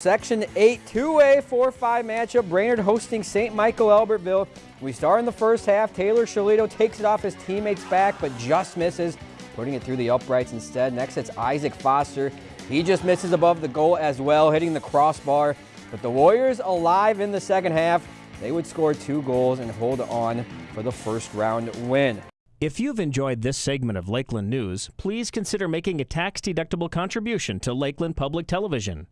Section 8 2A 4 5 matchup. Brainerd hosting St. Michael Albertville. We start in the first half. Taylor Shalito takes it off his teammate's back, but just misses, putting it through the uprights instead. Next, it's Isaac Foster. He just misses above the goal as well, hitting the crossbar. But the Warriors alive in the second half. They would score two goals and hold on for the first round win. If you've enjoyed this segment of Lakeland News, please consider making a tax-deductible contribution to Lakeland Public Television.